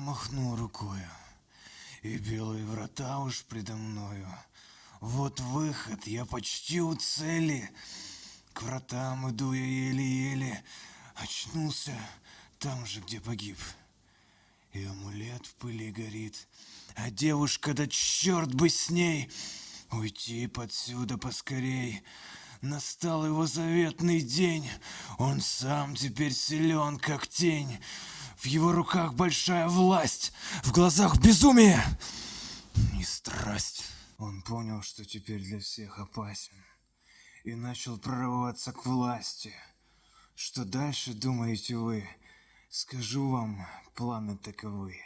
махнул рукою, и белые врата уж предо мною. Вот выход, я почти у цели. К вратам иду я еле-еле. Очнулся там же, где погиб. И амулет в пыли горит. А девушка, да черт бы с ней! Уйти подсюда поскорей. Настал его заветный день. Он сам теперь силен, как тень. В его руках большая власть, в глазах безумие и страсть. Он понял, что теперь для всех опасен, и начал прорываться к власти. Что дальше, думаете вы? Скажу вам, планы таковы.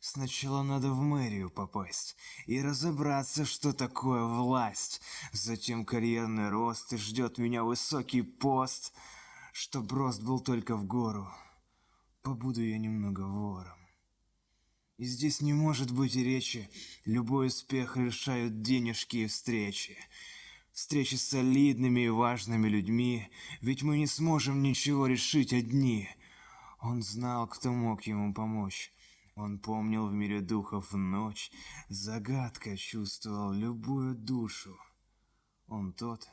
Сначала надо в мэрию попасть и разобраться, что такое власть. Затем карьерный рост и ждет меня высокий пост, чтоб рост был только в гору. Побуду я немного вором. И здесь не может быть речи. Любой успех решают денежки и встречи. Встречи с солидными и важными людьми, ведь мы не сможем ничего решить одни. Он знал, кто мог ему помочь. Он помнил в мире духов ночь, загадка чувствовал любую душу. Он тот,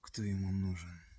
кто ему нужен.